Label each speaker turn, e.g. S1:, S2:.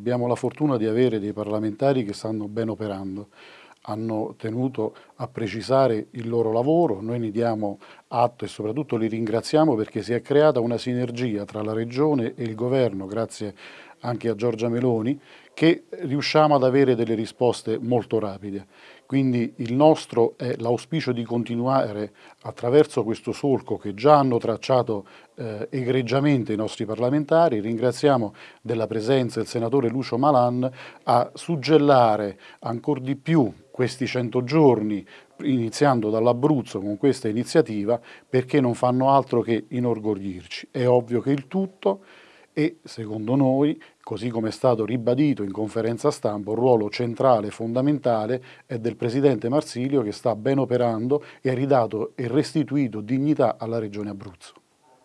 S1: abbiamo la fortuna di avere dei parlamentari che stanno ben operando, hanno tenuto a precisare il loro lavoro, noi ne diamo atto e soprattutto li ringraziamo perché si è creata una sinergia tra la Regione e il Governo, grazie anche a Giorgia Meloni, che riusciamo ad avere delle risposte molto rapide. Quindi il nostro è l'auspicio di continuare attraverso questo solco che già hanno tracciato eh, egregiamente i nostri parlamentari. Ringraziamo della presenza il senatore Lucio Malan a suggellare ancora di più questi 100 giorni iniziando dall'Abruzzo con questa iniziativa perché non fanno altro che inorgoglirci. È ovvio che il tutto e secondo noi, così come è stato ribadito in conferenza stampa, un ruolo centrale e fondamentale è del Presidente Marsilio che sta ben operando e ha ridato e restituito dignità alla Regione Abruzzo.